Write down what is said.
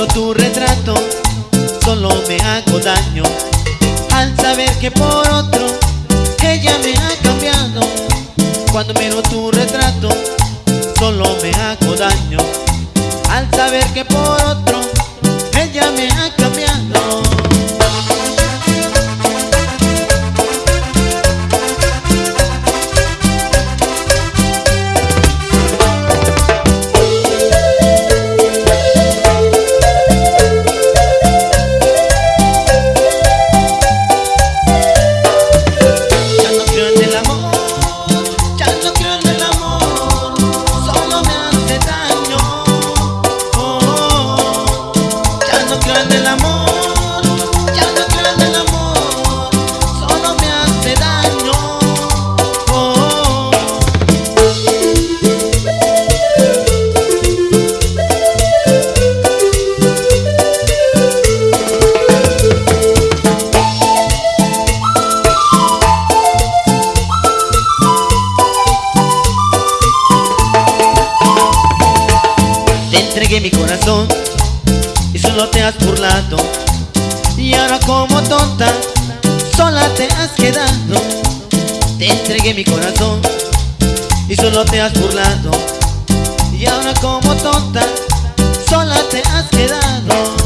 pero tu retrato solo me hago daño al saber que por otro ella me ha cambiado. Cuando miro tu retrato solo me hago daño al saber que por otro entregué mi corazón y solo te has burlado. Y ahora como tonta, sola te has quedado. Te entregué mi corazón y solo te has burlado. Y ahora como tonta, sola te has quedado.